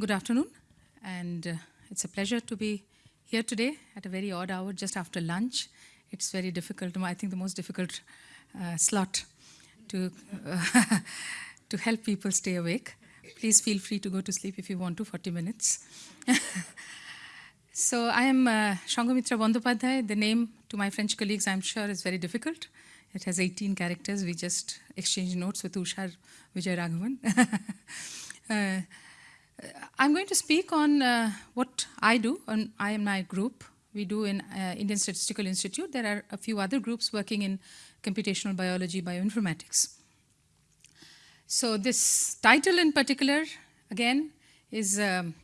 Good afternoon, and uh, it's a pleasure to be here today at a very odd hour just after lunch. It's very difficult, I think the most difficult uh, slot to, uh, to help people stay awake. Please feel free to go to sleep if you want to, 40 minutes. so I am uh, Bandyopadhyay. The name to my French colleagues, I'm sure, is very difficult. It has 18 characters. We just exchanged notes with Usha Vijay Raghavan. I'm going to speak on uh, what I do, on I and my group. We do in uh, Indian Statistical Institute. There are a few other groups working in computational biology, bioinformatics. So this title in particular, again, is, um,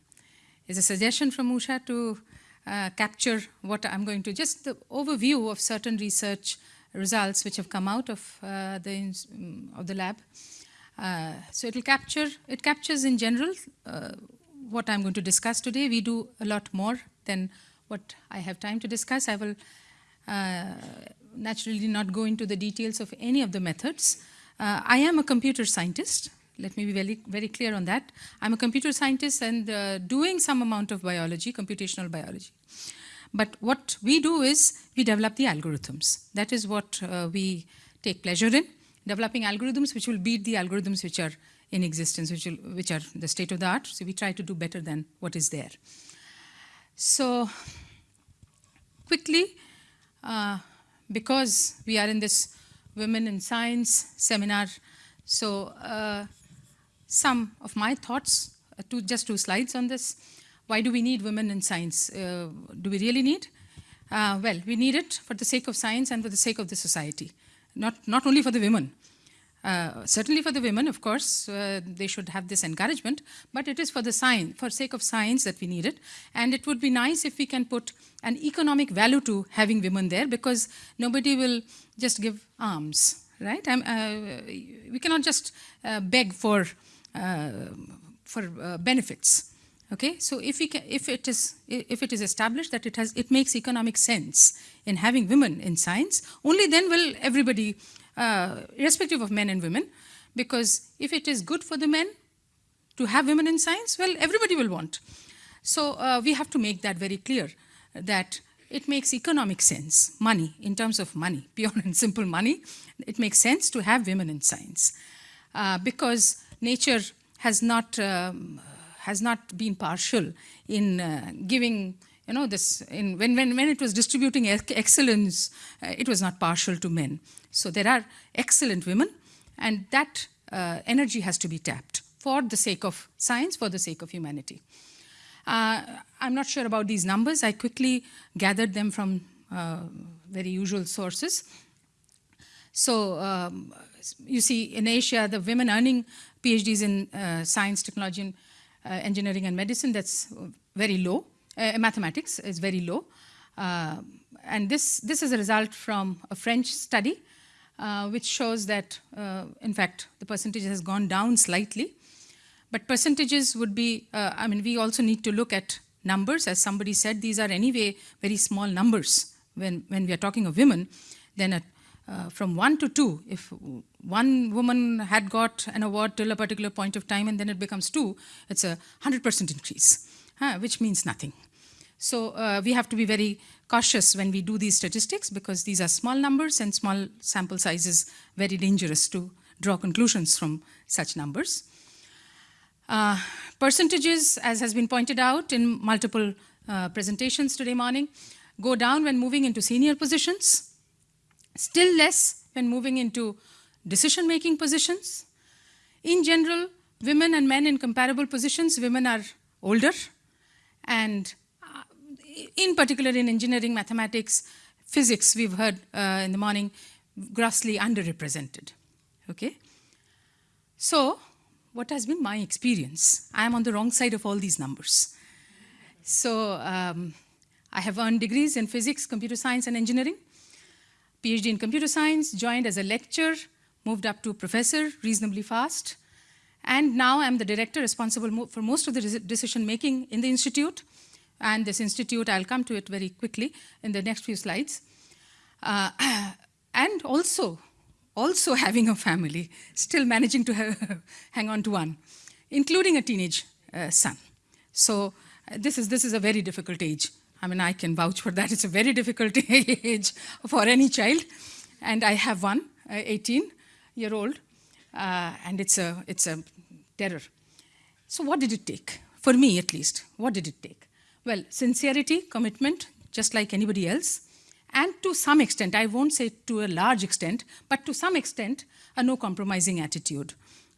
is a suggestion from Usha to uh, capture what I'm going to, just the overview of certain research results which have come out of, uh, the, of the lab. Uh, so it will capture, it captures in general uh, what I'm going to discuss today. We do a lot more than what I have time to discuss. I will uh, naturally not go into the details of any of the methods. Uh, I am a computer scientist. Let me be very, very clear on that. I'm a computer scientist and uh, doing some amount of biology, computational biology. But what we do is we develop the algorithms. That is what we take pleasure in developing algorithms which will beat the algorithms which are in existence, which, will, which are the state of the art. So we try to do better than what is there. So quickly, uh, because we are in this Women in Science seminar, so uh, some of my thoughts, uh, two, just two slides on this. Why do we need women in science? Uh, do we really need? Uh, well, we need it for the sake of science and for the sake of the society not, not only for the women. Uh, certainly for the women, of course, uh, they should have this encouragement, but it is for the science, for sake of science that we need it. And it would be nice if we can put an economic value to having women there because nobody will just give alms, right? Uh, we cannot just uh, beg for, uh, for benefits. Okay, so if, we can, if, it is, if it is established that it, has, it makes economic sense in having women in science, only then will everybody, uh, irrespective of men and women, because if it is good for the men to have women in science, well, everybody will want. So uh, we have to make that very clear, that it makes economic sense, money, in terms of money, pure and simple money, it makes sense to have women in science. Uh, because nature has not um, has not been partial in uh, giving, you know, this, in, when, when, when it was distributing excellence, uh, it was not partial to men. So there are excellent women, and that uh, energy has to be tapped for the sake of science, for the sake of humanity. Uh, I'm not sure about these numbers. I quickly gathered them from uh, very usual sources. So um, you see in Asia, the women earning PhDs in uh, science, technology, and uh, engineering and medicine, that's very low. Uh, mathematics is very low. And this, this is a result from a French study, which shows that, in fact, the percentage has gone down slightly. But percentages would be, I mean, we also need to look at numbers. As somebody said, these are anyway very small numbers when, when we are talking of women. Then a uh, from one to two, if one woman had got an award till a particular point of time and then it becomes two, it's a 100% increase, uh, which means nothing. So uh, we have to be very cautious when we do these statistics because these are small numbers and small sample sizes, very dangerous to draw conclusions from such numbers. Uh, percentages, as has been pointed out in multiple uh, presentations today morning, go down when moving into senior positions still less when moving into decision-making positions. In general, women and men in comparable positions, women are older, and in particular in engineering, mathematics, physics, we've heard uh, in the morning, grossly underrepresented, okay? So, what has been my experience? I am on the wrong side of all these numbers. So, um, I have earned degrees in physics, computer science, and engineering. PhD in computer science, joined as a lecturer, moved up to professor reasonably fast, and now I'm the director responsible for most of the decision making in the institute. And this institute, I'll come to it very quickly in the next few slides. Uh, and also, also having a family, still managing to hang on to one, including a teenage uh, son. So uh, this is, this is a very difficult age. I mean, I can vouch for that. It's a very difficult age for any child. And I have one, uh, 18 year old, uh, and it's a, it's a terror. So what did it take? For me, at least, what did it take? Well, sincerity, commitment, just like anybody else, and to some extent, I won't say to a large extent, but to some extent, a no compromising attitude.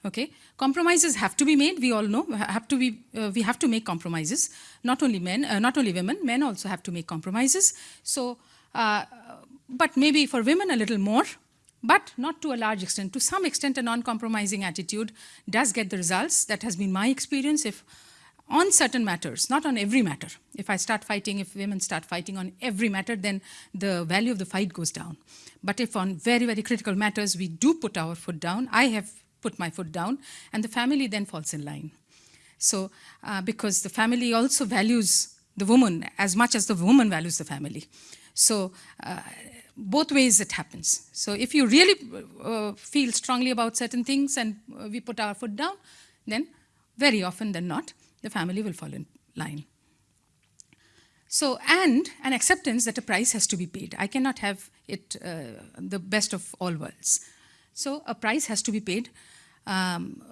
Okay, compromises have to be made. We all know have to be. Uh, we have to make compromises. Not only men, uh, not only women. Men also have to make compromises. So, uh, but maybe for women a little more, but not to a large extent. To some extent, a non-compromising attitude does get the results. That has been my experience. If on certain matters, not on every matter. If I start fighting, if women start fighting on every matter, then the value of the fight goes down. But if on very, very critical matters we do put our foot down, I have put my foot down, and the family then falls in line. So, uh, because the family also values the woman as much as the woman values the family. So, uh, both ways it happens. So, if you really uh, feel strongly about certain things and uh, we put our foot down, then very often than not, the family will fall in line. So, and an acceptance that a price has to be paid. I cannot have it uh, the best of all worlds. So, a price has to be paid. Um,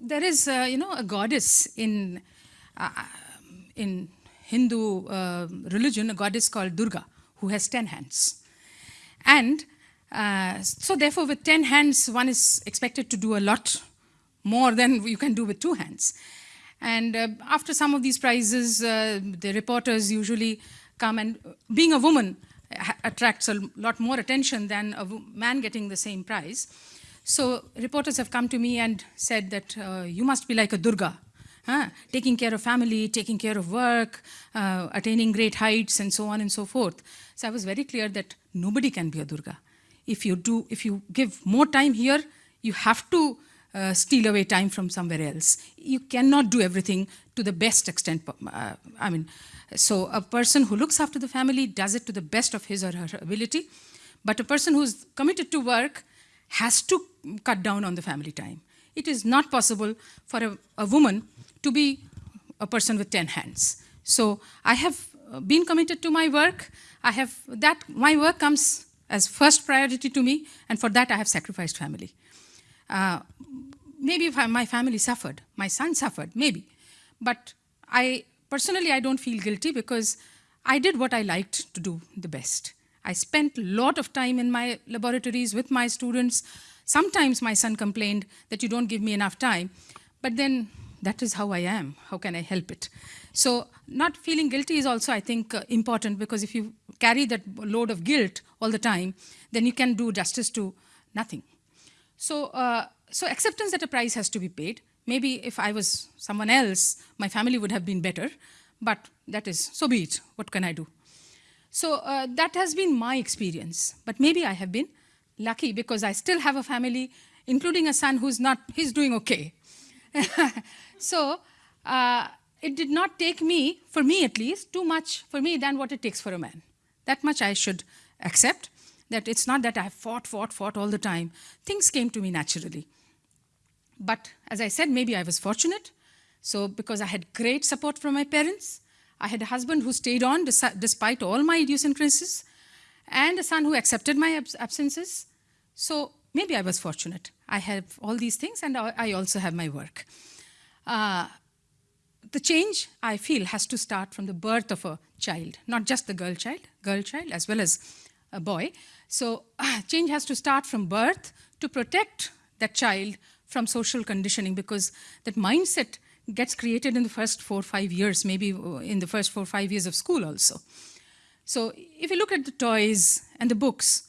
there is, uh, you know, a goddess in, uh, in Hindu uh, religion, a goddess called Durga, who has 10 hands. And uh, so therefore, with 10 hands, one is expected to do a lot more than you can do with two hands. And uh, after some of these prizes, uh, the reporters usually come and being a woman attracts a lot more attention than a man getting the same prize. So reporters have come to me and said that uh, you must be like a Durga, huh? taking care of family, taking care of work, uh, attaining great heights and so on and so forth. So I was very clear that nobody can be a Durga. If you do, if you give more time here, you have to uh, steal away time from somewhere else. You cannot do everything to the best extent. Uh, I mean, so a person who looks after the family does it to the best of his or her ability, but a person who's committed to work has to cut down on the family time. It is not possible for a, a woman to be a person with 10 hands. So I have uh, been committed to my work. I have that my work comes as first priority to me, and for that I have sacrificed family. Uh, maybe my family suffered, my son suffered, maybe. But I personally, I don't feel guilty because I did what I liked to do the best. I spent a lot of time in my laboratories with my students. Sometimes my son complained that you don't give me enough time, but then that is how I am. How can I help it? So not feeling guilty is also, I think, uh, important because if you carry that load of guilt all the time, then you can do justice to nothing. So, uh, so acceptance that a price has to be paid. Maybe if I was someone else, my family would have been better, but that is, so be it. What can I do? So uh, that has been my experience. But maybe I have been lucky because I still have a family, including a son who's not, he's doing okay. so uh, it did not take me, for me at least, too much for me than what it takes for a man. That much I should accept that it's not that I fought, fought, fought all the time. Things came to me naturally. But as I said, maybe I was fortunate. So because I had great support from my parents, I had a husband who stayed on despite all my idiosyncrasies, and a son who accepted my abs absences. So maybe I was fortunate. I have all these things, and I also have my work. Uh, the change, I feel, has to start from the birth of a child, not just the girl child, girl child, as well as a boy. So change has to start from birth to protect that child from social conditioning because that mindset gets created in the first four or five years, maybe in the first four or five years of school also. So if you look at the toys and the books,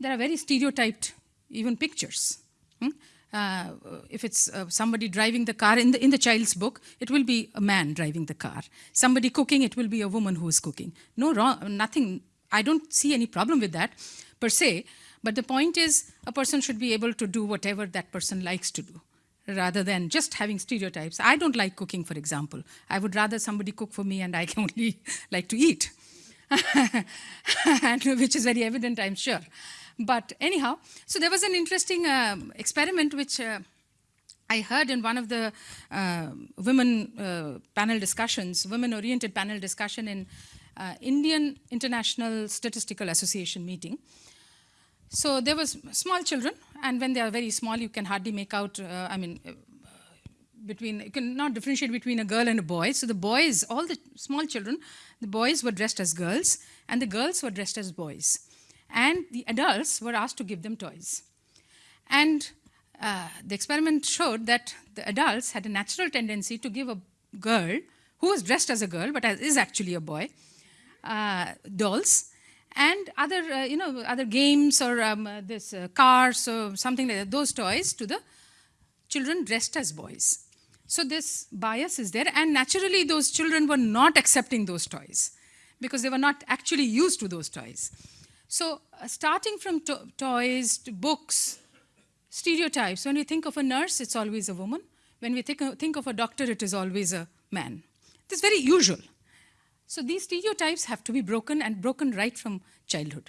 there are very stereotyped even pictures. Hmm? Uh, if it's uh, somebody driving the car, in the, in the child's book, it will be a man driving the car. Somebody cooking, it will be a woman who is cooking. No wrong, nothing, I don't see any problem with that per se, but the point is a person should be able to do whatever that person likes to do rather than just having stereotypes. I don't like cooking, for example. I would rather somebody cook for me and I can only like to eat, which is very evident, I'm sure. But anyhow, so there was an interesting um, experiment which uh, I heard in one of the uh, women uh, panel discussions, women-oriented panel discussion in uh, Indian International Statistical Association meeting. So there was small children, and when they are very small, you can hardly make out, uh, I mean, uh, between, you cannot differentiate between a girl and a boy. So the boys, all the small children, the boys were dressed as girls, and the girls were dressed as boys. And the adults were asked to give them toys. And uh, the experiment showed that the adults had a natural tendency to give a girl, who was dressed as a girl, but is actually a boy, uh, dolls, and other, uh, you know, other games or um, uh, this uh, cars or something like that, those toys to the children dressed as boys. So this bias is there, and naturally those children were not accepting those toys because they were not actually used to those toys. So uh, starting from to toys to books, stereotypes. When we think of a nurse, it's always a woman. When we think, think of a doctor, it is always a man. It's very usual. So these stereotypes have to be broken and broken right from childhood.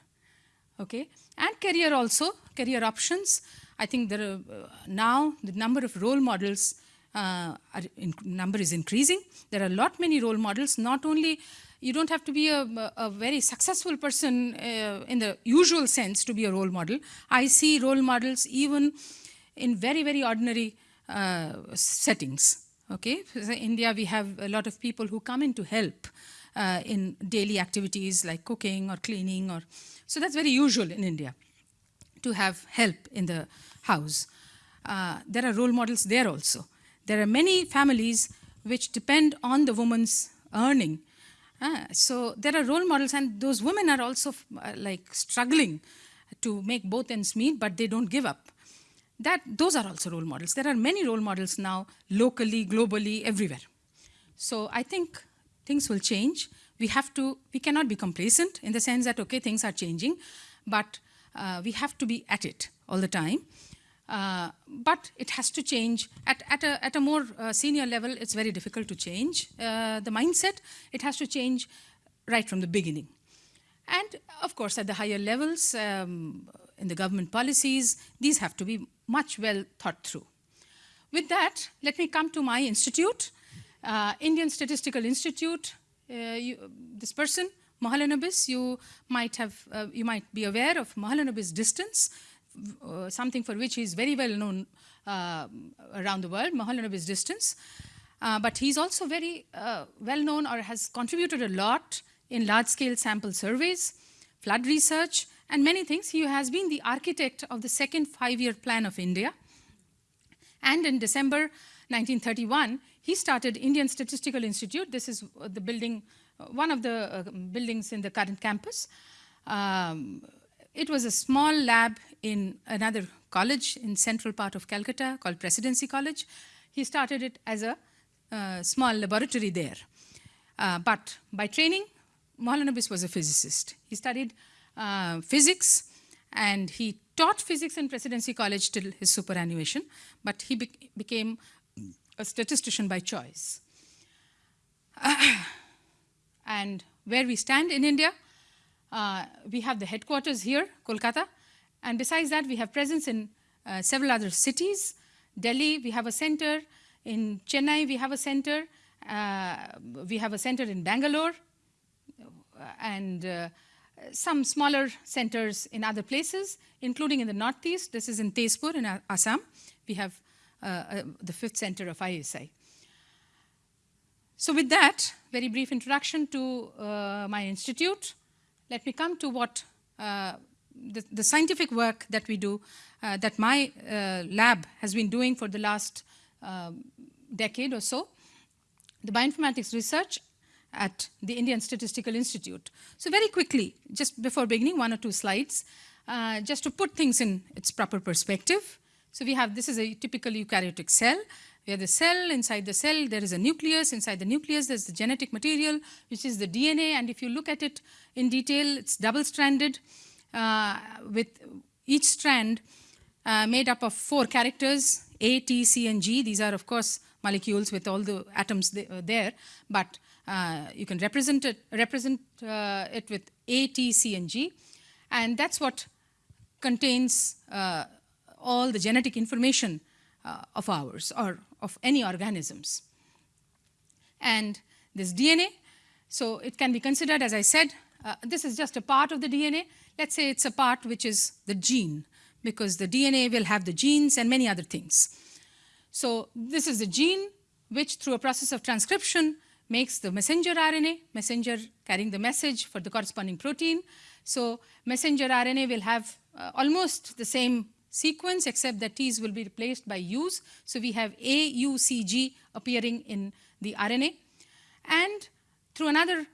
Okay, and career also, career options. I think there are uh, now the number of role models uh, in, number is increasing. There are a lot many role models, not only you don't have to be a, a very successful person uh, in the usual sense to be a role model. I see role models even in very, very ordinary uh, settings. Okay, in India we have a lot of people who come in to help uh, in daily activities like cooking or cleaning or, so that's very usual in India to have help in the house. Uh, there are role models there also. There are many families which depend on the woman's earning Ah, so there are role models and those women are also uh, like struggling to make both ends meet, but they don't give up. That, those are also role models. There are many role models now, locally, globally, everywhere. So I think things will change. We have to, we cannot be complacent in the sense that, okay, things are changing, but uh, we have to be at it all the time. Uh, but it has to change. At, at, a, at a more uh, senior level, it's very difficult to change uh, the mindset. It has to change right from the beginning. And of course, at the higher levels, um, in the government policies, these have to be much well thought through. With that, let me come to my institute, uh, Indian Statistical Institute. Uh, you, this person, Mahalanobis, you might have, uh, you might be aware of Mahalanobis distance, uh, something for which he's very well known uh, around the world, Mahalanobis distance. Uh, but he's also very well known or has contributed a lot in large-scale sample surveys, flood research, and many things. He has been the architect of the second five-year plan of India. And in December 1931, he started Indian Statistical Institute. This is the building, one of the uh, buildings in the current campus. Um, it was a small lab in another college in central part of Calcutta called Presidency College. He started it as a uh, small laboratory there. Uh, but by training, Mahalanobis was a physicist. He studied uh, physics and he taught physics in Presidency College till his superannuation, but he be became a statistician by choice. and where we stand in India, uh, we have the headquarters here, Kolkata, and besides that, we have presence in uh, several other cities. Delhi, we have a center. In Chennai, we have a center. Uh, we have a center in Bangalore, and uh, some smaller centers in other places, including in the northeast. This is in Tezpur in Assam. We have uh, uh, the fifth center of ISI. So with that, very brief introduction to my institute. Let me come to what uh, the, the, scientific work that we do, uh, that my uh, lab has been doing for the last um, decade or so, the bioinformatics research at the Indian Statistical Institute. So very quickly, just before beginning, one or two slides, uh, just to put things in its proper perspective. So we have, this is a typical eukaryotic cell. We have the cell, inside the cell there is a nucleus, inside the nucleus there's the genetic material which is the DNA and if you look at it in detail it's double-stranded uh, with each strand uh, made up of four characters A, T, C and G. These are of course molecules with all the atoms uh, there but uh, you can represent it, represent, uh, it with A, T, C and G and that's what contains uh, all the genetic information uh, of ours or of any organisms. And this DNA, so it can be considered, as I said, uh, this is just a part of the DNA. Let's say it's a part which is the gene, because the DNA will have the genes and many other things. So this is the gene which through a process of transcription makes the messenger RNA, messenger carrying the message for the corresponding protein. So messenger RNA will have uh, almost the same sequence except that T's will be replaced by U's. So we have A, U, C, G appearing in the RNA. And through another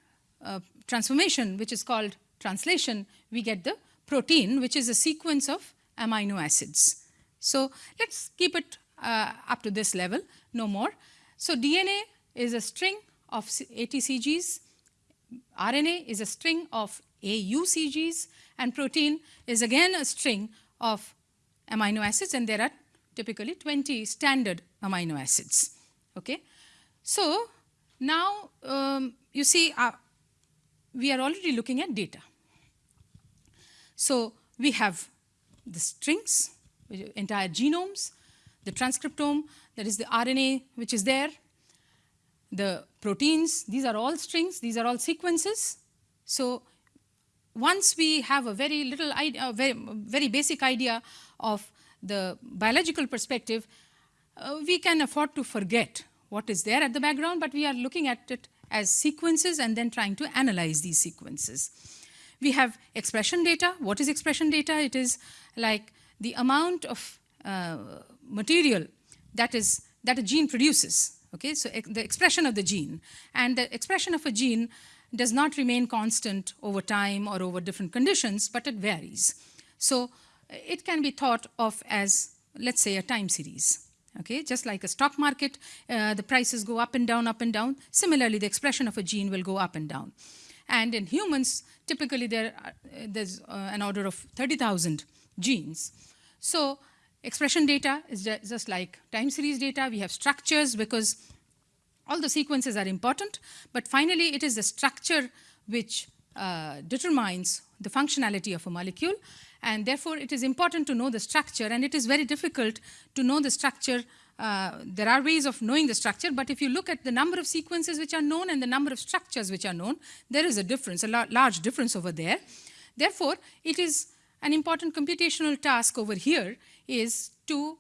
uh, transformation, which is called translation, we get the protein, which is a sequence of amino acids. So let's keep it uh, up to this level, no more. So DNA is a string of ATCGs, RNA is a string of AUCGs, and protein is again a string of amino acids, and there are typically 20 standard amino acids. Okay? So now um, you see uh, we are already looking at data. So we have the strings, entire genomes, the transcriptome, that is the RNA which is there, the proteins, these are all strings, these are all sequences. So once we have a very little idea, very, very basic idea of the biological perspective, uh, we can afford to forget what is there at the background, but we are looking at it as sequences and then trying to analyze these sequences. We have expression data. What is expression data? It is like the amount of uh, material that is that a gene produces. Okay, so the expression of the gene and the expression of a gene does not remain constant over time or over different conditions, but it varies. So it can be thought of as, let's say, a time series. Okay, just like a stock market, uh, the prices go up and down, up and down. Similarly, the expression of a gene will go up and down. And in humans, typically there uh, there's uh, an order of 30,000 genes. So expression data is just like time series data. We have structures because all the sequences are important, but finally it is the structure which uh, determines the functionality of a molecule and therefore it is important to know the structure and it is very difficult to know the structure uh, there are ways of knowing the structure, but if you look at the number of sequences which are known and the number of structures which are known, there is a difference, a large difference over there. Therefore, it is an important computational task over here is to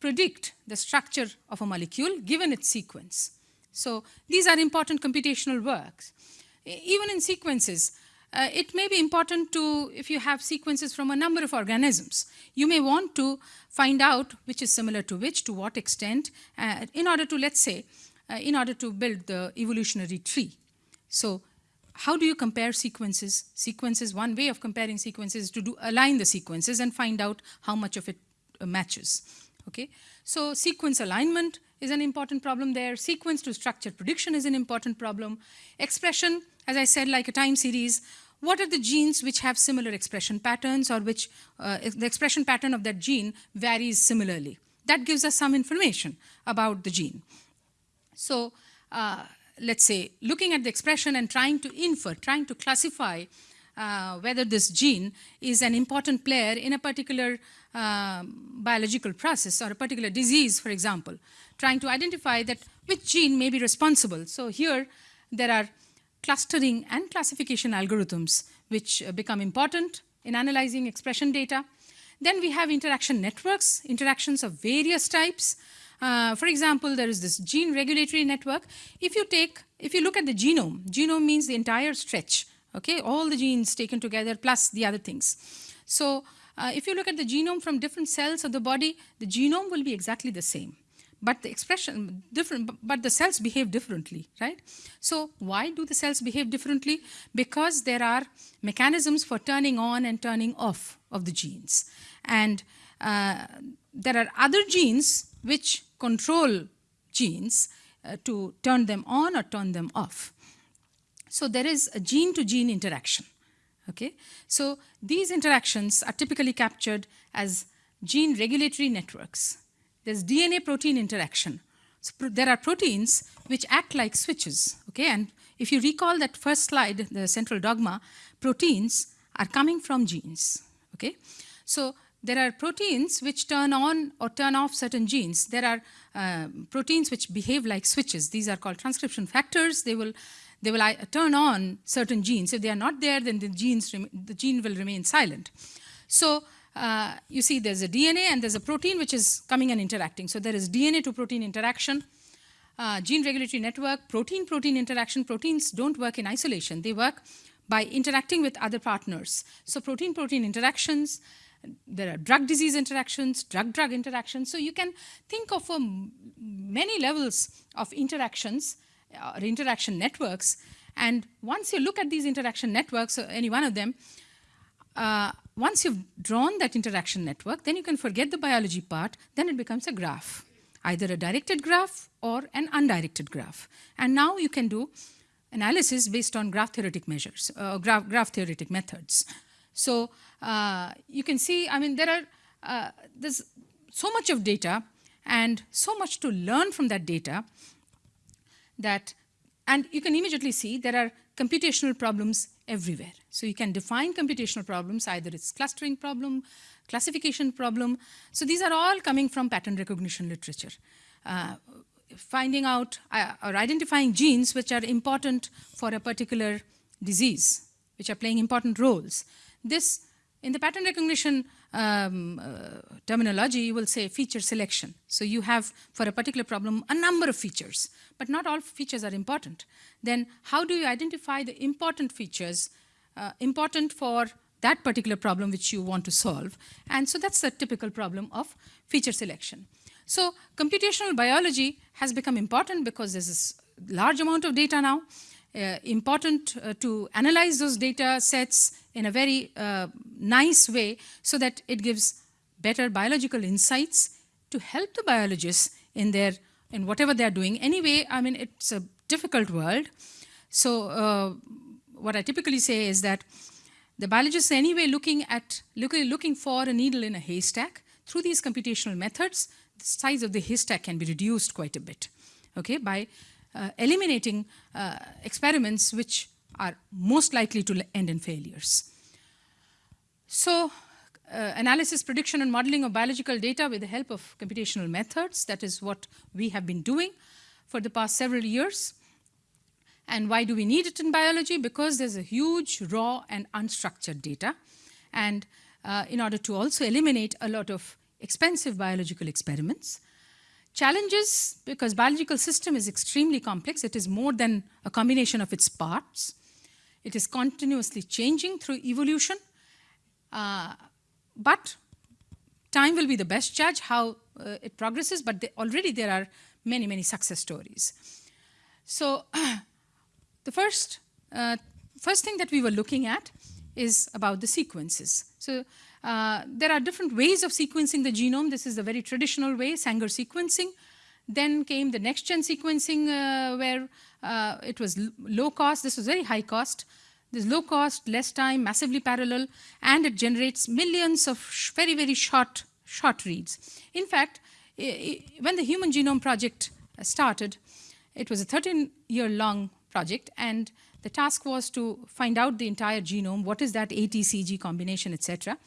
predict the structure of a molecule given its sequence. So these are important computational works. Even in sequences, uh, it may be important to, if you have sequences from a number of organisms, you may want to find out which is similar to which, to what extent, uh, in order to, let's say, uh, in order to build the evolutionary tree. So how do you compare sequences? Sequences, one way of comparing sequences is to do align the sequences and find out how much of it matches. Okay, so sequence alignment is an important problem there. Sequence to structure prediction is an important problem. Expression, as I said, like a time series, what are the genes which have similar expression patterns or which uh, the expression pattern of that gene varies similarly? That gives us some information about the gene. So uh, let's say looking at the expression and trying to infer, trying to classify uh, whether this gene is an important player in a particular uh, biological process or a particular disease, for example, trying to identify that which gene may be responsible. So here there are clustering and classification algorithms which uh, become important in analyzing expression data. Then we have interaction networks, interactions of various types. Uh, for example, there is this gene regulatory network. If you take, if you look at the genome, genome means the entire stretch, okay, all the genes taken together plus the other things. So uh, if you look at the genome from different cells of the body, the genome will be exactly the same. But the expression different but the cells behave differently right? So why do the cells behave differently? Because there are mechanisms for turning on and turning off of the genes. And uh, there are other genes which control genes uh, to turn them on or turn them off. So there is a gene to gene interaction okay so these interactions are typically captured as gene regulatory networks there's DNA protein interaction. So there are proteins which act like switches, okay? And if you recall that first slide, the central dogma, proteins are coming from genes, okay? So there are proteins which turn on or turn off certain genes. There are uh, proteins which behave like switches. These are called transcription factors. They will, they will turn on certain genes. If they are not there, then the, genes the gene will remain silent. So uh, you see there's a DNA and there's a protein which is coming and interacting. So there is DNA to protein interaction, uh, gene regulatory network, protein-protein interaction. Proteins don't work in isolation. They work by interacting with other partners. So protein-protein interactions, there are drug disease interactions, drug drug interactions. So you can think of um, many levels of interactions or interaction networks. And once you look at these interaction networks, any one of them, uh, once you've drawn that interaction network, then you can forget the biology part, then it becomes a graph, either a directed graph or an undirected graph. And now you can do analysis based on graph theoretic measures, uh, graph, graph theoretic methods. So uh, you can see, I mean, there are, uh, there's so much of data and so much to learn from that data that, and you can immediately see there are computational problems everywhere. So you can define computational problems, either it's clustering problem, classification problem. So these are all coming from pattern recognition literature. Uh, finding out uh, or identifying genes which are important for a particular disease, which are playing important roles. This, in the pattern recognition um, uh, terminology, you will say feature selection. So you have, for a particular problem, a number of features, but not all features are important. Then how do you identify the important features uh, important for that particular problem which you want to solve? And so that's the typical problem of feature selection. So computational biology has become important because there's a large amount of data now, important uh, to analyze those data sets in a very uh, nice way so that it gives better biological insights to help the biologists in their in whatever they're doing. Anyway, I mean, it's a difficult world. So uh, what I typically say is that the biologists anyway looking at looking, looking for a needle in a haystack through these computational methods, the size of the haystack can be reduced quite a bit, okay, by uh, eliminating uh, experiments which are most likely to end in failures. So uh, analysis, prediction, and modeling of biological data with the help of computational methods, that is what we have been doing for the past several years. And why do we need it in biology? Because there's a huge raw and unstructured data. And uh, in order to also eliminate a lot of expensive biological experiments. Challenges, because biological system is extremely complex. It is more than a combination of its parts. It is continuously changing through evolution. Uh, but time will be the best judge how uh, it progresses, but they, already there are many, many success stories. So the first, uh, first thing that we were looking at is about the sequences. So uh, there are different ways of sequencing the genome. This is the very traditional way, Sanger sequencing. Then came the next-gen sequencing uh, where uh, it was low cost. This was very high cost. This low cost, less time, massively parallel, and it generates millions of very, very short, short reads. In fact, when the Human Genome Project started, it was a 13-year-long project, and the task was to find out the entire genome, what is that ATCG combination, etc.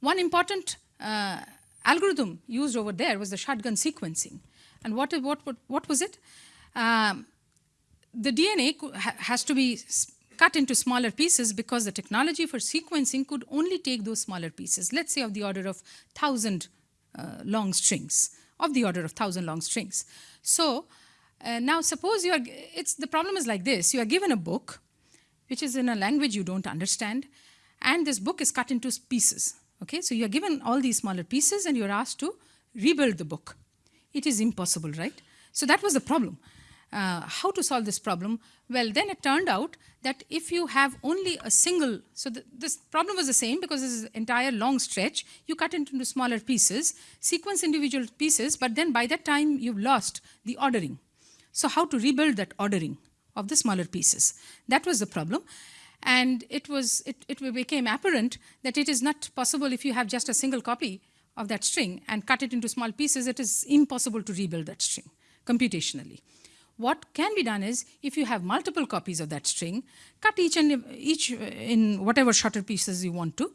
One important uh, algorithm used over there was the shotgun sequencing. And what, what, what, what was it? Um, the DNA has to be cut into smaller pieces because the technology for sequencing could only take those smaller pieces, let's say of the order of 1,000 uh, long strings, of the order of 1,000 long strings. So uh, now suppose you are, it's, the problem is like this, you are given a book, which is in a language you don't understand, and this book is cut into pieces. Okay, so you're given all these smaller pieces and you're asked to rebuild the book. It is impossible, right? So that was the problem. Uh, how to solve this problem? Well, then it turned out that if you have only a single, so the, this problem was the same because this is an entire long stretch, you cut it into smaller pieces, sequence individual pieces, but then by that time you've lost the ordering. So how to rebuild that ordering of the smaller pieces? That was the problem. And it, was, it, it became apparent that it is not possible if you have just a single copy of that string and cut it into small pieces, it is impossible to rebuild that string computationally. What can be done is, if you have multiple copies of that string, cut each and each in whatever shorter pieces you want to,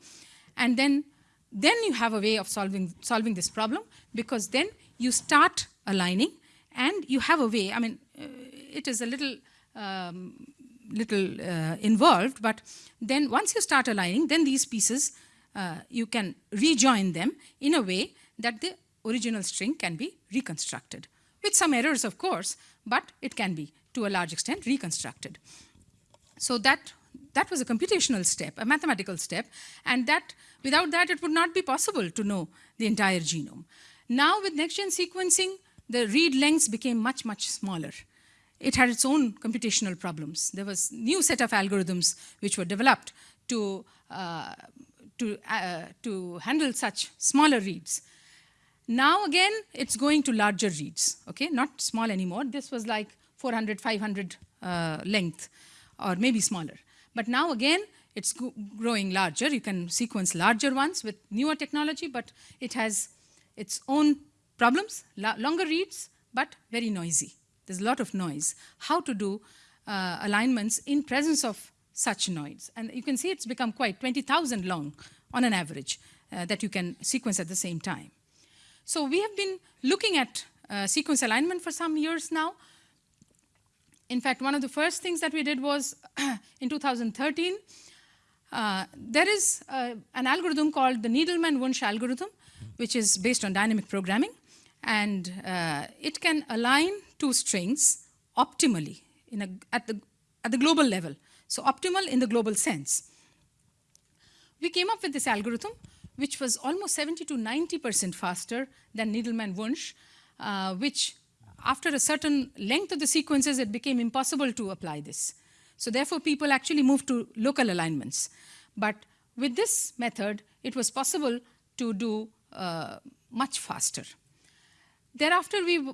and then then you have a way of solving, solving this problem because then you start aligning and you have a way, I mean, uh, it is a little, um, little uh, involved, but then once you start aligning, then these pieces, uh, you can rejoin them in a way that the original string can be reconstructed. With some errors, of course, but it can be, to a large extent, reconstructed. So that, that was a computational step, a mathematical step, and that, without that, it would not be possible to know the entire genome. Now, with next-gen sequencing, the read lengths became much, much smaller. It had its own computational problems. There was new set of algorithms which were developed to, uh, to, uh, to handle such smaller reads. Now again, it's going to larger reads, okay? Not small anymore. This was like 400, 500 uh, length, or maybe smaller. But now again, it's growing larger. You can sequence larger ones with newer technology, but it has its own problems, longer reads, but very noisy. There's a lot of noise. How to do uh, alignments in presence of such noise. And you can see it's become quite 20,000 long on an average uh, that you can sequence at the same time. So we have been looking at uh, sequence alignment for some years now. In fact, one of the first things that we did was in 2013, uh, there is uh, an algorithm called the Needleman-Wunsch algorithm, which is based on dynamic programming. And uh, it can align two strings optimally a, at, the, at the global level. So optimal in the global sense. We came up with this algorithm which was almost 70 to 90% faster than Needleman-Wunsch, uh, which after a certain length of the sequences, it became impossible to apply this. So therefore, people actually moved to local alignments. But with this method, it was possible to do uh, much faster. Thereafter, we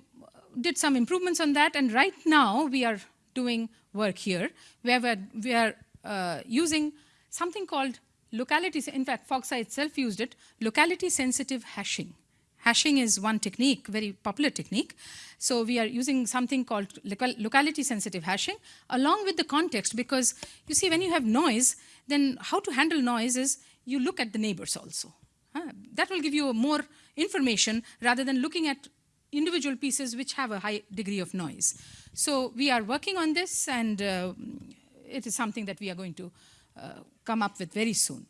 did some improvements on that, and right now we are doing work here where we're, we are uh, using something called locality, in fact, Foxi itself used it, locality sensitive hashing. Hashing is one technique, very popular technique. So we are using something called locality sensitive hashing along with the context because you see when you have noise, then how to handle noise is you look at the neighbors also. Uh, that will give you more information rather than looking at individual pieces which have a high degree of noise. So we are working on this and uh, it is something that we are going to uh, come up with very soon.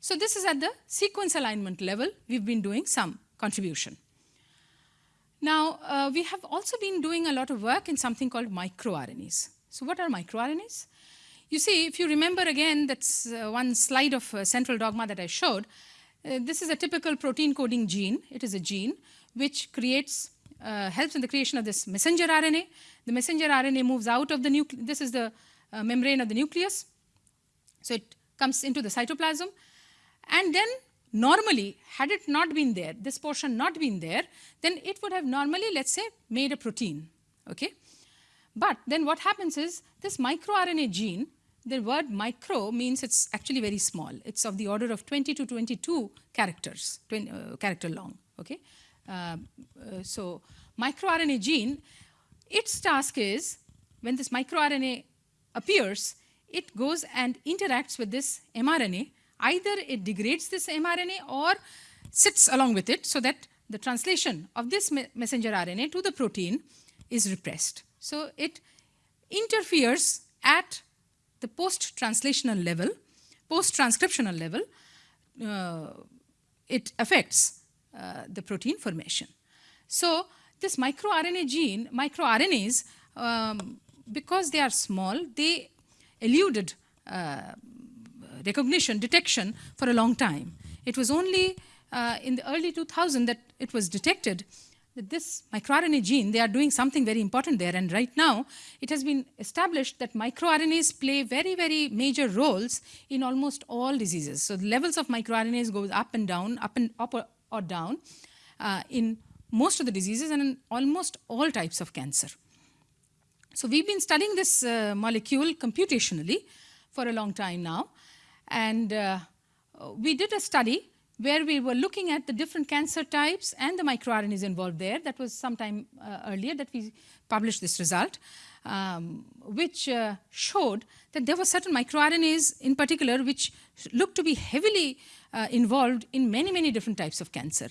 So this is at the sequence alignment level. We've been doing some contribution. Now, uh, we have also been doing a lot of work in something called microRNAs. So what are microRNAs? You see, if you remember again, that's uh, one slide of uh, central dogma that I showed. Uh, this is a typical protein coding gene. It is a gene which creates, uh, helps in the creation of this messenger RNA. The messenger RNA moves out of the nucleus. This is the uh, membrane of the nucleus. So it comes into the cytoplasm. And then normally, had it not been there, this portion not been there, then it would have normally, let's say, made a protein. Okay? But then what happens is this microRNA gene, the word micro means it's actually very small. It's of the order of 20 to 22 characters, 20, uh, character long. Okay? Uh, uh, so microRNA gene, its task is when this microRNA appears, it goes and interacts with this mRNA. Either it degrades this mRNA or sits along with it so that the translation of this messenger RNA to the protein is repressed. So it interferes at the post-translational level, post-transcriptional level, uh, it affects uh, the protein formation. So this microRNA gene, microRNAs, um, because they are small, they eluded uh, recognition, detection for a long time. It was only uh, in the early 2000 that it was detected that this microRNA gene, they are doing something very important there. And right now, it has been established that microRNAs play very, very major roles in almost all diseases. So the levels of microRNAs goes up and down, up and up or, down uh, in most of the diseases and in almost all types of cancer. So we've been studying this uh, molecule computationally for a long time now. And uh, we did a study where we were looking at the different cancer types and the microRNAs involved there. That was some time uh, earlier that we published this result, um, which uh, showed that there were certain microRNAs in particular which looked to be heavily uh, involved in many, many different types of cancer.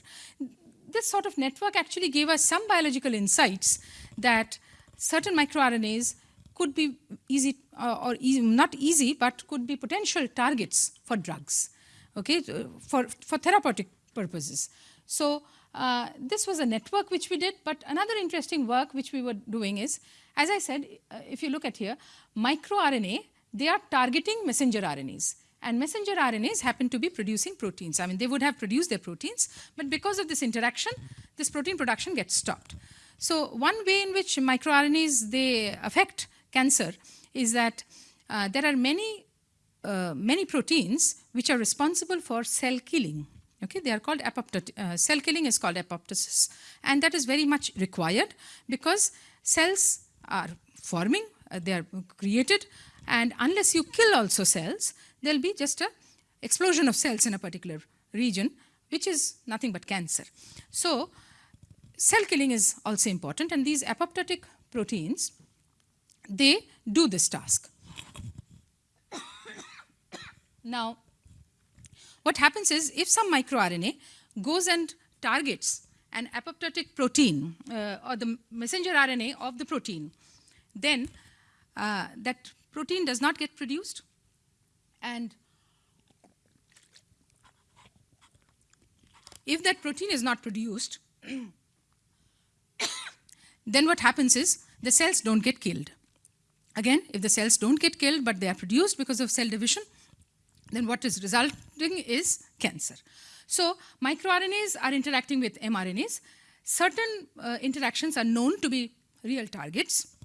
This sort of network actually gave us some biological insights that certain microRNAs could be easy uh, or not easy, but could be potential targets for drugs okay, for, for therapeutic purposes. So uh, this was a network which we did, but another interesting work which we were doing is, as I said, uh, if you look at here, microRNA, they are targeting messenger RNAs. And messenger RNAs happen to be producing proteins. I mean, they would have produced their proteins, but because of this interaction, this protein production gets stopped. So one way in which microRNAs, they affect cancer is that uh, there are many uh, many proteins which are responsible for cell killing. Okay, they are called apoptosis. Uh, cell killing is called apoptosis, and that is very much required because cells are forming, uh, they are created, and unless you kill also cells, there'll be just a explosion of cells in a particular region, which is nothing but cancer. So, cell killing is also important, and these apoptotic proteins, they do this task. Now, what happens is if some microRNA goes and targets an apoptotic protein uh, or the messenger RNA of the protein, then uh, that protein does not get produced and if that protein is not produced, then what happens is the cells don't get killed. Again, if the cells don't get killed but they are produced because of cell division, then what is resulting is cancer. So microRNAs are interacting with mRNAs. Certain uh, interactions are known to be real targets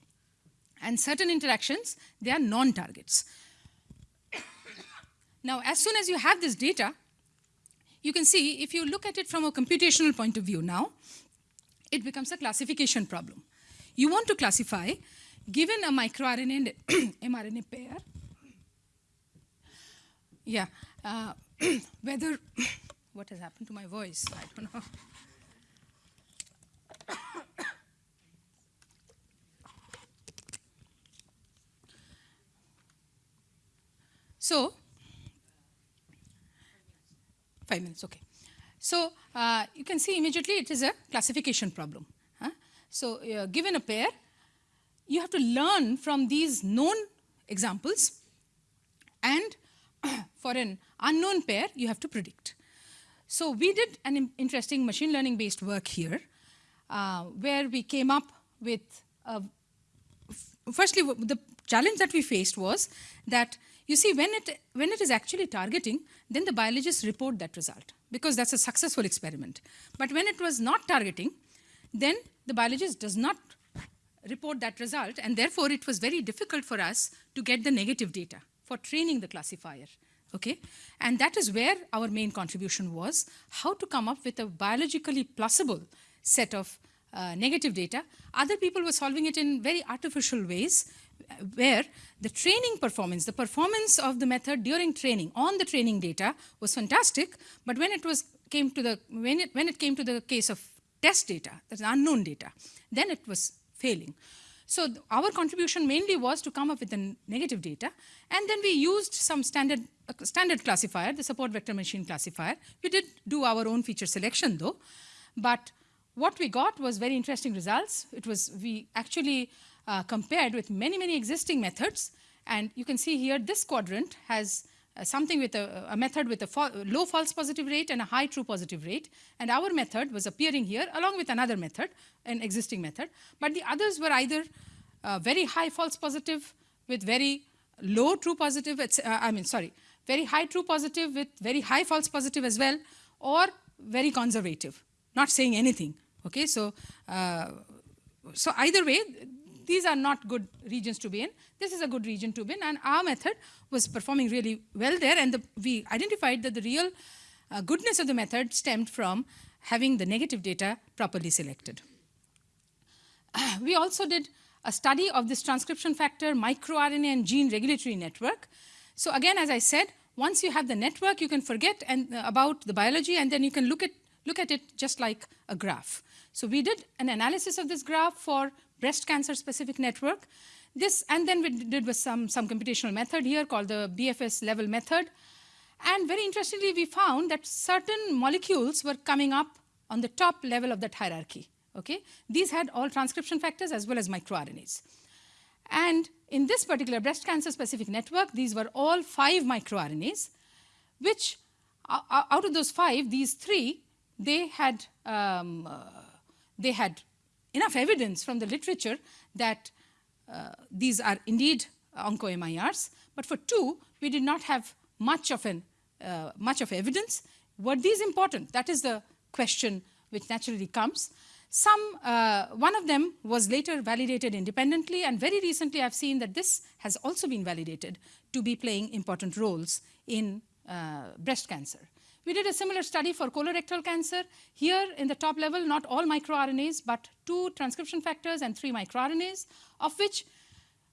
and certain interactions, they are non-targets. now, as soon as you have this data, you can see if you look at it from a computational point of view now, it becomes a classification problem. You want to classify, given a microRNA and mRNA pair, yeah. Uh, whether, what has happened to my voice? I don't know. So, five minutes, okay. So, uh, you can see immediately it is a classification problem. Huh? So, uh, given a pair, you have to learn from these known examples and for an unknown pair, you have to predict. So we did an interesting machine learning based work here uh, where we came up with, firstly, the challenge that we faced was that you see when it, when it is actually targeting, then the biologists report that result because that's a successful experiment. But when it was not targeting, then the biologist does not report that result and therefore it was very difficult for us to get the negative data for training the classifier. Okay? And that is where our main contribution was, how to come up with a biologically plausible set of uh, negative data. Other people were solving it in very artificial ways, where the training performance, the performance of the method during training on the training data was fantastic, but when it was came to the when it when it came to the case of test data, that's unknown data, then it was failing. So our contribution mainly was to come up with the negative data, and then we used some standard, uh, standard classifier, the support vector machine classifier. We did do our own feature selection though, but what we got was very interesting results. It was, we actually uh, compared with many, many existing methods, and you can see here this quadrant has uh, something with a, a, method with a fa low false positive rate and a high true positive rate. And our method was appearing here along with another method, an existing method. But the others were either uh, very high false positive with very low true positive, uh, I mean, sorry, very high true positive with very high false positive as well, or very conservative, not saying anything. Okay, so, uh, so either way, these are not good regions to be in. This is a good region to be in, and our method was performing really well there, and the, we identified that the real uh, goodness of the method stemmed from having the negative data properly selected. Uh, we also did a study of this transcription factor, microRNA, and gene regulatory network. So again, as I said, once you have the network, you can forget and, uh, about the biology and then you can look at, look at it just like a graph. So we did an analysis of this graph for breast cancer specific network. This, and then we did with some, some computational method here called the BFS level method. And very interestingly, we found that certain molecules were coming up on the top level of that hierarchy. Okay? These had all transcription factors as well as microRNAs. And in this particular breast cancer specific network, these were all five microRNAs, which out of those five, these three, they had, um, uh, they had enough evidence from the literature that uh, these are indeed onco-MIRs. But for two, we did not have much of, an, uh, much of evidence. Were these important? That is the question which naturally comes. Some, uh, one of them was later validated independently, and very recently I've seen that this has also been validated to be playing important roles in uh, breast cancer. We did a similar study for colorectal cancer. Here in the top level, not all microRNAs, but two transcription factors and three microRNAs, of which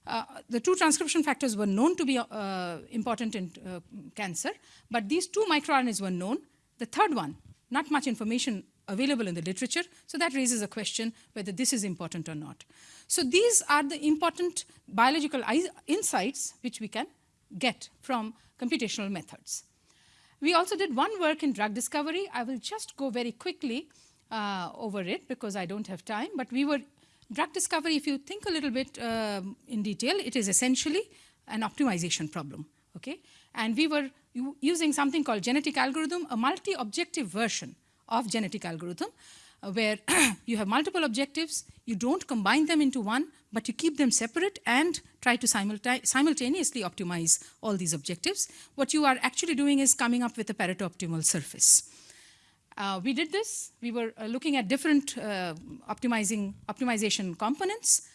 uh, the two transcription factors were known to be uh, important in uh, cancer, but these two microRNAs were known. The third one, not much information available in the literature. So that raises a question whether this is important or not. So these are the important biological insights which we can get from computational methods. We also did one work in drug discovery. I will just go very quickly uh, over it because I don't have time. But we were, drug discovery, if you think a little bit uh, in detail, it is essentially an optimization problem. Okay? And we were using something called genetic algorithm, a multi-objective version of genetic algorithm uh, where you have multiple objectives, you don't combine them into one, but you keep them separate and try to simulta simultaneously optimize all these objectives. What you are actually doing is coming up with a Pareto optimal surface. Uh, we did this. We were uh, looking at different uh, optimizing optimization components.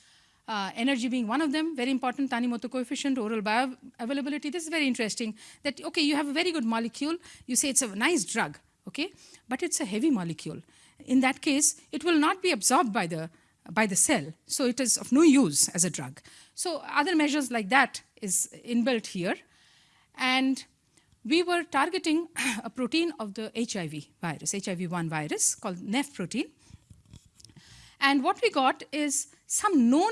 Uh, energy being one of them, very important, Tanimoto coefficient, oral bioavailability. This is very interesting that, okay, you have a very good molecule. You say it's a nice drug okay? But it's a heavy molecule. In that case, it will not be absorbed by the, by the cell, so it is of no use as a drug. So other measures like that is inbuilt here. And we were targeting a protein of the HIV virus, HIV-1 virus called NEF protein. And what we got is some known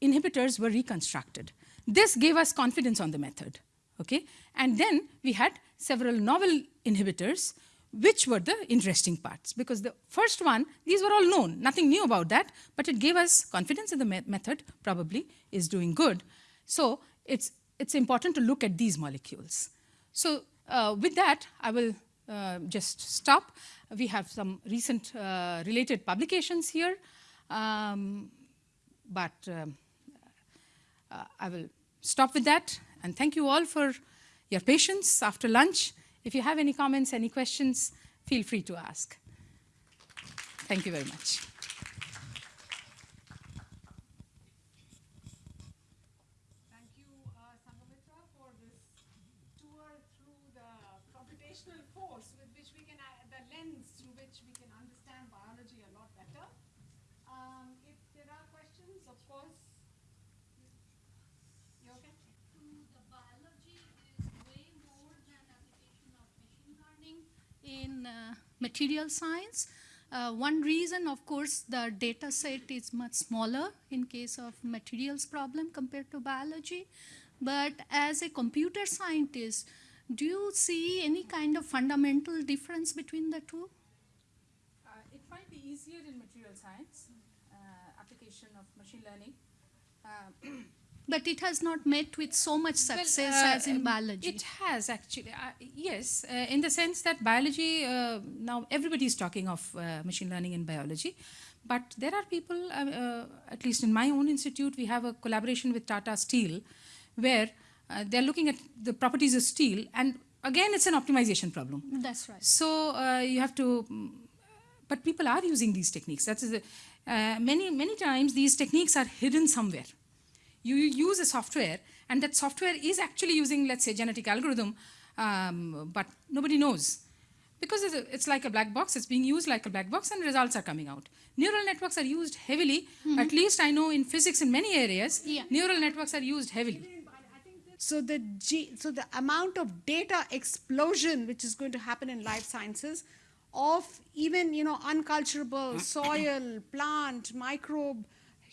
inhibitors were reconstructed. This gave us confidence on the method, okay? And then we had several novel inhibitors which were the interesting parts. Because the first one, these were all known, nothing new about that, but it gave us confidence in the me method probably is doing good. So it's, it's important to look at these molecules. So uh, with that, I will uh, just stop. We have some recent uh, related publications here, um, but um, uh, I will stop with that. And thank you all for your patience after lunch. If you have any comments, any questions, feel free to ask. Thank you very much. Thank you, uh, Sanghamitra, for this tour through the computational force with which we can, uh, the lens through which we can understand biology a lot better. Um, if there are questions, of course, you okay? Uh, material science. Uh, one reason, of course, the data set is much smaller in case of materials problem compared to biology. But as a computer scientist, do you see any kind of fundamental difference between the two? Uh, it might be easier in material science, uh, application of machine learning. But it has not met with so much success well, uh, as in biology. It has actually, uh, yes, uh, in the sense that biology, uh, now everybody is talking of uh, machine learning in biology, but there are people, uh, at least in my own institute, we have a collaboration with Tata Steel, where they're looking at the properties of steel, and again, it's an optimization problem. That's right. So you have to, but people are using these techniques. That's the, many, many times these techniques are hidden somewhere you use a software and that software is actually using, let's say, genetic algorithm, um, but nobody knows. Because it's like a black box, it's being used like a black box and results are coming out. Neural networks are used heavily, mm -hmm. at least I know in physics in many areas, yeah. neural networks are used heavily. So the G, so the amount of data explosion which is going to happen in life sciences of even you know unculturable soil, plant, microbe,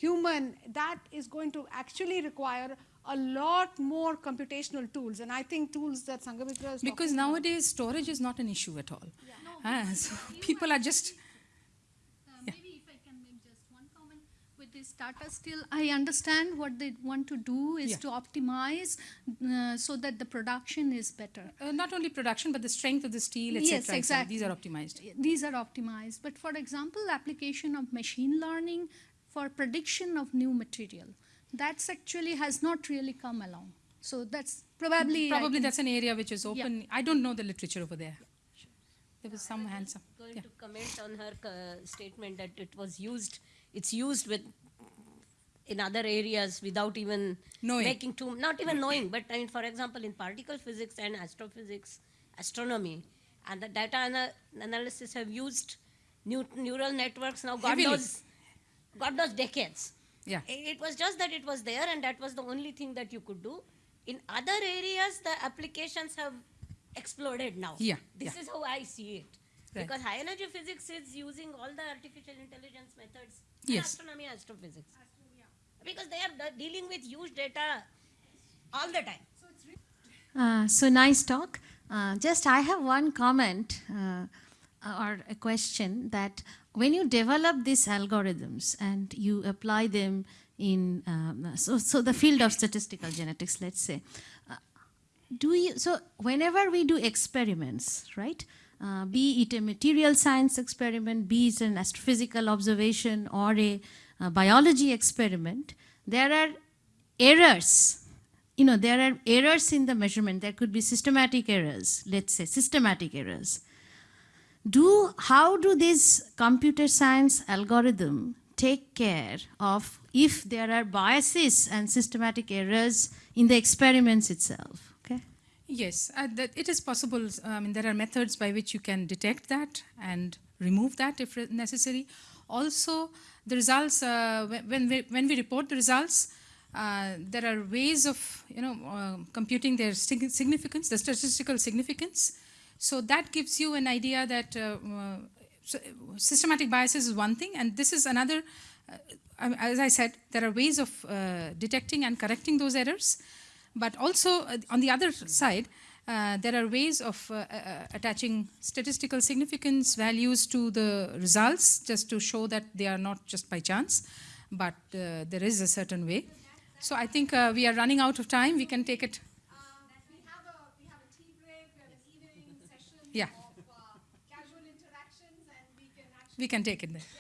human, that is going to actually require a lot more computational tools. And I think tools that Sanghamitra is Because talking nowadays storage is not an issue at all. Ah, so people are just Uh, Maybe if I can make just one comment with this Tata Steel, I understand what they want to do is Yeah. to optimize uh, so that the production is better. uh, not only production but the strength of the steel, etc. Yes, exactly. These are optimized. These are optimized. But for example, application of machine learning for prediction of new material, that's actually has not really come along. So that's probably Probably that's an area which is open. I don't know the literature over there. There was some handsome. going Yeah. to comment on her uh, statement that it was used, it's used with in other areas without even Knowing. making too, not even knowing, but I mean, for example, in particle physics and astrophysics, astronomy, and the data ana- analysis have used new, neural networks now, God Heavily. knows, God knows decades. Yeah. It was just that it was there and that was the only thing that you could do. In other areas, the applications have exploded now. Yeah, This yeah. is how I see it. Right. Because high energy physics is using all the artificial intelligence methods in Yes. astronomy, astrophysics. Because they are dealing with huge data all the time. Uh, so nice talk. Uh, just I have one comment uh, or a question that when you develop these algorithms and you apply them in um, so so the field of statistical genetics, let's say, uh, do you so whenever we do experiments, right? Uh, be it a material science experiment, be it an astrophysical observation or a, uh biology experiment, there are errors you know there are errors in the measurement there could be systematic errors let's say systematic errors do how do this computer science algorithm take care of if there are biases and systematic errors in the experiments itself okay Yes, uh, that it is possible. I mean, there are methods by which you can detect that and remove that if necessary. Also, the results uh, when we when we report the results, uh, there are ways of you know uh, computing their sig- significance, the statistical significance. So that gives you an idea that uh, uh, so, systematic biases is one thing, and this is another. Uh, as I said, there are ways of uh, detecting and correcting those errors. But also, uh, on the other side, uh, there are ways of attaching statistical significance values to the results just to show that they are not just by chance, but there is a certain way. So I think we are running out of time. We can take it. Um, we have a we have a tea break, we have an evening session Yeah. of uh, casual interactions, and we can actually We can take it there.